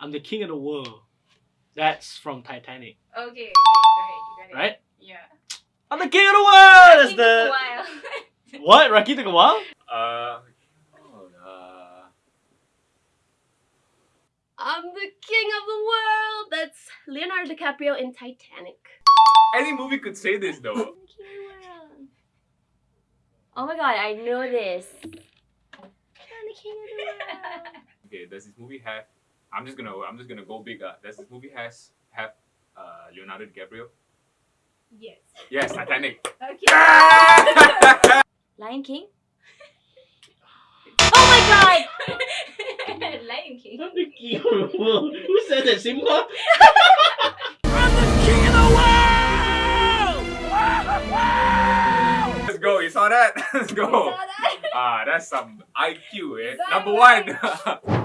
I'm the king of the world. That's from Titanic, Okay, okay, go ahead. You got it. right? Yeah. I'm the king of the world. That's It took a while. what? Rocky took a while. Uh, oh, uh, I'm the king of the world. That's Leonardo DiCaprio in Titanic. any movie could say this though. I'm the king of the world. Oh my god, I know this. I'm the king of the world. Okay, does this movie have? I'm just gonna I'm just gonna go big. Uh, does this movie has have uh Leonardo DiCaprio? yes. Yes, Titanic. Okay. Lion King? oh my god! Lion King. I'm the king of the world. Who said that, Simba? Let's go. You saw that? Let's go. Saw that? Ah, that's some IQ, eh? Bye, Number one.